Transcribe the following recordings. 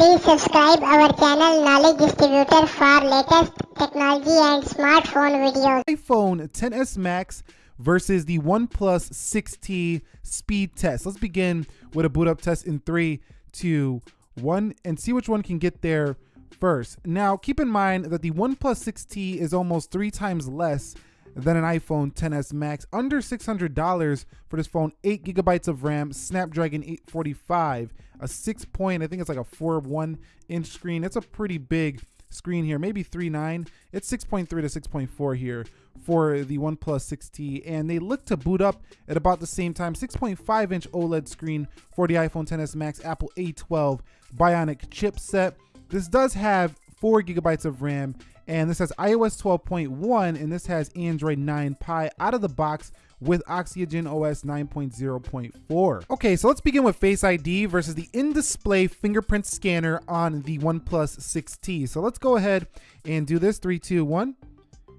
Please subscribe our channel Knowledge Distributor for latest technology and smartphone videos. iPhone XS Max versus the OnePlus 6T speed test. Let's begin with a boot up test in three, two, one, and see which one can get there first. Now, keep in mind that the OnePlus 6T is almost three times less than an iPhone XS Max, under $600 for this phone, 8 gigabytes of RAM, Snapdragon 845, a 6 point, I think it's like a 4.1 inch screen. It's a pretty big screen here, maybe 3.9. It's 6.3 to 6.4 here for the OnePlus 6T, and they look to boot up at about the same time. 6.5 inch OLED screen for the iPhone XS Max, Apple A12 Bionic chipset. This does have 4 gigabytes of RAM and this has iOS 12.1 and this has Android 9 Pie out of the box with Oxygen OS 9.0.4. Okay, so let's begin with Face ID versus the in-display fingerprint scanner on the OnePlus 6T. So let's go ahead and do this, three, two, one.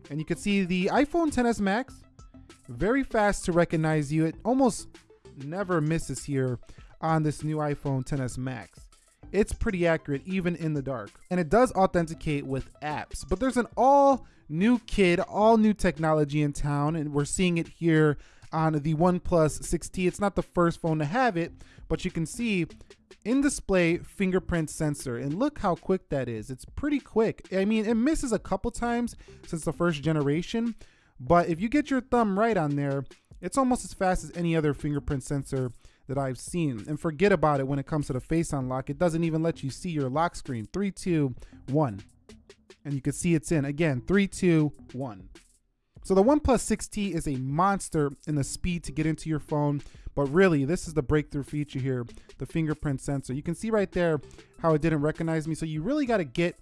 And you can see the iPhone XS Max, very fast to recognize you. It almost never misses here on this new iPhone XS Max it's pretty accurate even in the dark. And it does authenticate with apps, but there's an all new kid, all new technology in town, and we're seeing it here on the OnePlus 6T. It's not the first phone to have it, but you can see in display fingerprint sensor and look how quick that is. It's pretty quick. I mean, it misses a couple times since the first generation, but if you get your thumb right on there, it's almost as fast as any other fingerprint sensor that I've seen. And forget about it when it comes to the face unlock. It doesn't even let you see your lock screen. Three, two, one. And you can see it's in. Again, three, two, one. So the OnePlus 6T is a monster in the speed to get into your phone, but really this is the breakthrough feature here, the fingerprint sensor. You can see right there how it didn't recognize me. So you really got to get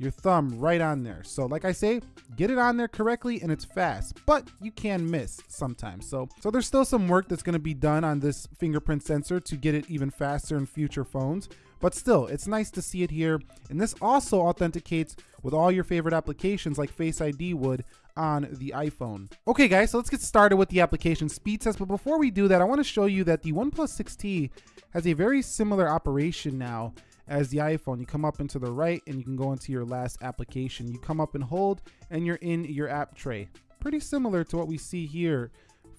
your thumb right on there. So like I say, get it on there correctly and it's fast, but you can miss sometimes. So, so there's still some work that's gonna be done on this fingerprint sensor to get it even faster in future phones. But still, it's nice to see it here. And this also authenticates with all your favorite applications like Face ID would on the iPhone. Okay guys, so let's get started with the application speed test. But before we do that, I wanna show you that the OnePlus 6T has a very similar operation now as the iPhone. You come up into the right and you can go into your last application. You come up and hold and you're in your app tray. Pretty similar to what we see here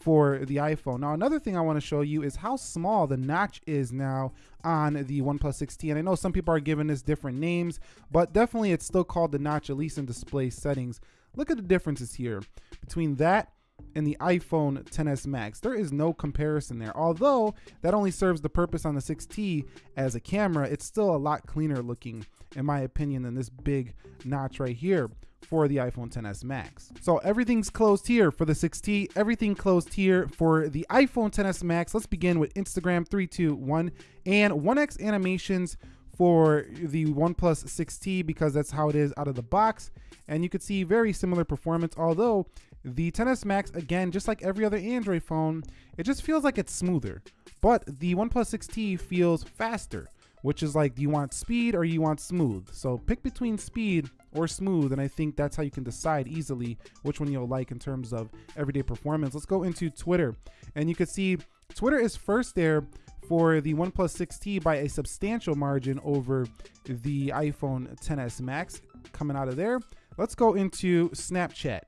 for the iPhone. Now, another thing I want to show you is how small the notch is now on the OnePlus 6T. And I know some people are giving this different names, but definitely it's still called the notch, at least in display settings. Look at the differences here between that and the iPhone XS Max. There is no comparison there. Although that only serves the purpose on the 6T as a camera, it's still a lot cleaner looking, in my opinion, than this big notch right here for the iPhone XS Max. So everything's closed here for the 6T, everything closed here for the iPhone XS Max. Let's begin with Instagram 321 and 1x animations for the OnePlus 6T because that's how it is out of the box. And you could see very similar performance, although the XS Max, again, just like every other Android phone, it just feels like it's smoother. But the OnePlus 6T feels faster, which is like, do you want speed or you want smooth? So pick between speed or smooth, and I think that's how you can decide easily which one you'll like in terms of everyday performance. Let's go into Twitter, and you can see Twitter is first there for the OnePlus 6T by a substantial margin over the iPhone XS Max coming out of there. Let's go into Snapchat.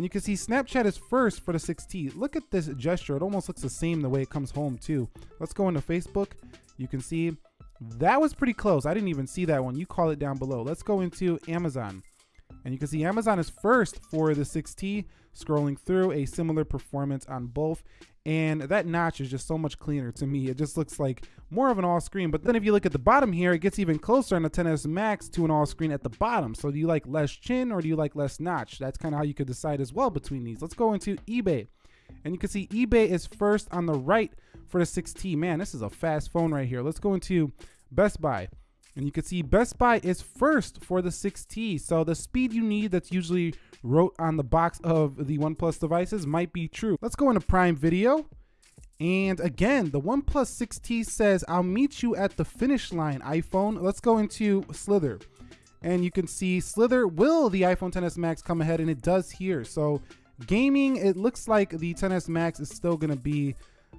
And you can see Snapchat is first for the 6T. Look at this gesture. It almost looks the same the way it comes home too. Let's go into Facebook. You can see that was pretty close. I didn't even see that one. You call it down below. Let's go into Amazon. And you can see Amazon is first for the 6T, scrolling through a similar performance on both. And that notch is just so much cleaner to me. It just looks like more of an all screen. But then if you look at the bottom here, it gets even closer on the XS Max to an all screen at the bottom. So do you like less chin or do you like less notch? That's kind of how you could decide as well between these. Let's go into eBay. And you can see eBay is first on the right for the 6T. Man, this is a fast phone right here. Let's go into Best Buy. And you can see Best Buy is first for the 6T. So the speed you need that's usually wrote on the box of the OnePlus devices might be true. Let's go into Prime Video. And again, the OnePlus 6T says, I'll meet you at the finish line, iPhone. Let's go into Slither. And you can see Slither, will the iPhone XS Max come ahead? And it does here. So gaming, it looks like the XS Max is still gonna be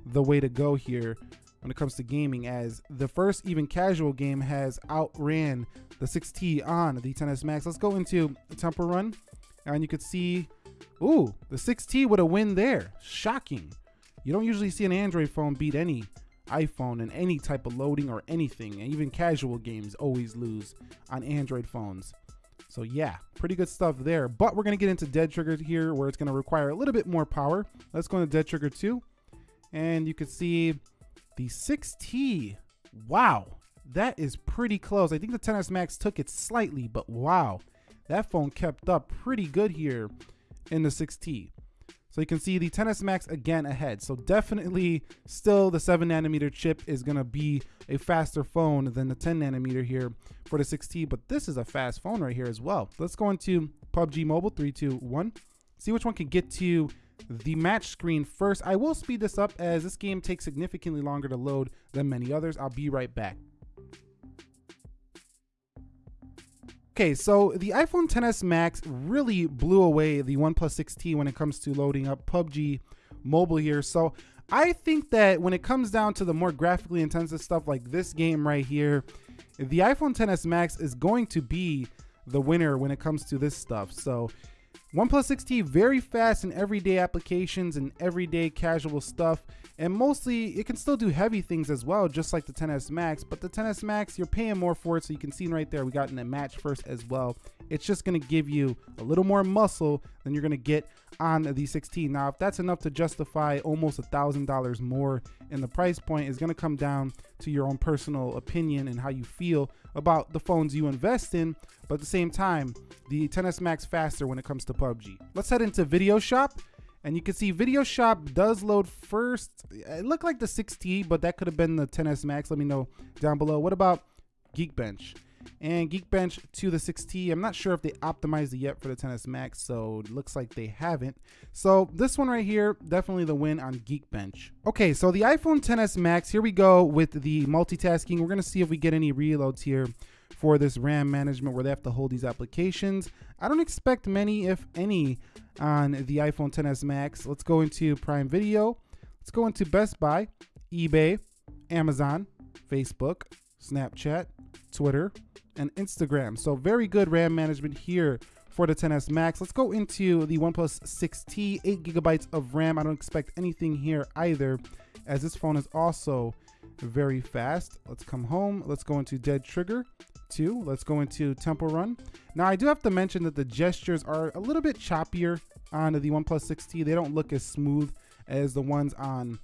the way to go here when it comes to gaming as the first even casual game has outran the 6T on the XS Max. Let's go into Temple Run and you could see, ooh, the 6T with a win there. Shocking. You don't usually see an Android phone beat any iPhone in any type of loading or anything. And even casual games always lose on Android phones. So yeah, pretty good stuff there. But we're gonna get into Dead Trigger here where it's gonna require a little bit more power. Let's go into Dead Trigger 2. And you can see the 6T. Wow, that is pretty close. I think the XS Max took it slightly, but wow, that phone kept up pretty good here in the 6T. So you can see the XS Max again ahead. So definitely still the 7 nanometer chip is going to be a faster phone than the 10 nanometer here for the 6T. But this is a fast phone right here as well. Let's go into PUBG Mobile 321. See which one can get to the match screen first. I will speed this up as this game takes significantly longer to load than many others. I'll be right back. Okay, so the iPhone XS Max really blew away the OnePlus 6T when it comes to loading up PUBG mobile here. So I think that when it comes down to the more graphically intensive stuff like this game right here, the iPhone XS Max is going to be the winner when it comes to this stuff. So OnePlus 6T very fast in everyday applications and everyday casual stuff. And mostly it can still do heavy things as well just like the XS Max but the XS Max you're paying more for it so you can see right there we got in a match first as well it's just going to give you a little more muscle than you're going to get on the 6T now if that's enough to justify almost a thousand dollars more in the price point is going to come down to your own personal opinion and how you feel about the phones you invest in but at the same time the XS Max faster when it comes to PUBG let's head into video shop and you can see Video Shop does load first. It looked like the 6T, but that could have been the XS Max. Let me know down below. What about Geekbench? And Geekbench to the 6T. I'm not sure if they optimized it yet for the XS Max, so it looks like they haven't. So this one right here, definitely the win on Geekbench. Okay, so the iPhone XS Max, here we go with the multitasking. We're gonna see if we get any reloads here for this RAM management where they have to hold these applications. I don't expect many, if any, on the iPhone XS Max. Let's go into Prime Video. Let's go into Best Buy, eBay, Amazon, Facebook, Snapchat, Twitter, and Instagram. So very good RAM management here for the XS Max. Let's go into the OnePlus 6T, 8 gigabytes of RAM. I don't expect anything here either, as this phone is also very fast. Let's come home. Let's go into Dead Trigger two. Let's go into Temple Run. Now I do have to mention that the gestures are a little bit choppier on the OnePlus 6T. They don't look as smooth as the ones on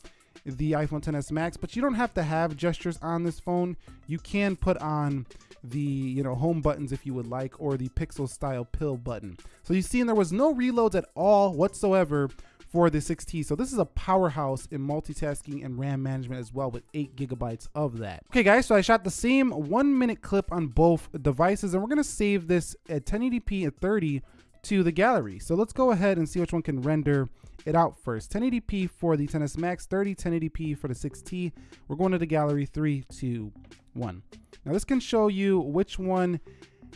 the iPhone XS Max, but you don't have to have gestures on this phone. You can put on the you know home buttons if you would like or the pixel style pill button. So you see and there was no reloads at all whatsoever for the 6T. So this is a powerhouse in multitasking and RAM management as well with 8 gigabytes of that. Okay guys, so I shot the same one minute clip on both devices and we're gonna save this at 1080p at 30 to the gallery. So let's go ahead and see which one can render it out first. 1080p for the XS Max, 30 1080p for the 6T. We're going to the gallery, three, two, one. Now this can show you which one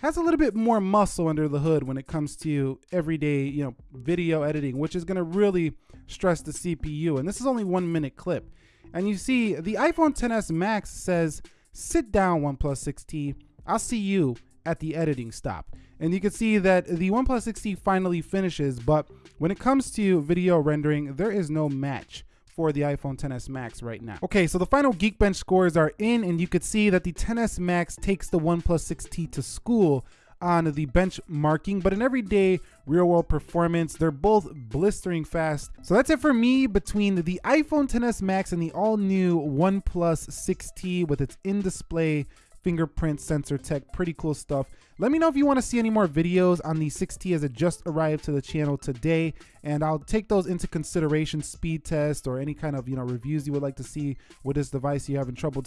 has a little bit more muscle under the hood when it comes to everyday, you know, video editing, which is going to really stress the CPU. And this is only one minute clip. And you see the iPhone XS Max says, sit down OnePlus 6T. I'll see you at the editing stop. And you can see that the OnePlus 6T finally finishes, but when it comes to video rendering, there is no match for the iPhone XS Max right now. Okay, so the final Geekbench scores are in, and you could see that the XS Max takes the OnePlus 6T to school on the benchmarking, but in everyday real world performance, they're both blistering fast. So that's it for me between the iPhone XS Max and the all new OnePlus 6T with its in display fingerprint sensor tech. Pretty cool stuff. Let me know if you want to see any more videos on the 6T as it just arrived to the channel today, and I'll take those into consideration, speed test or any kind of you know reviews you would like to see with this device you're having trouble